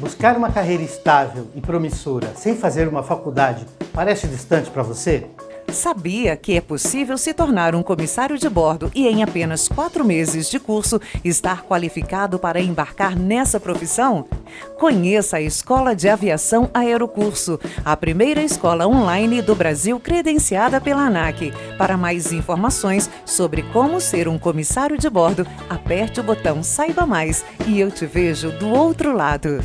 Buscar uma carreira estável e promissora sem fazer uma faculdade parece distante para você? Sabia que é possível se tornar um comissário de bordo e, em apenas quatro meses de curso, estar qualificado para embarcar nessa profissão? Conheça a Escola de Aviação Aerocurso, a primeira escola online do Brasil credenciada pela ANAC. Para mais informações sobre como ser um comissário de bordo, aperte o botão Saiba Mais e eu te vejo do outro lado.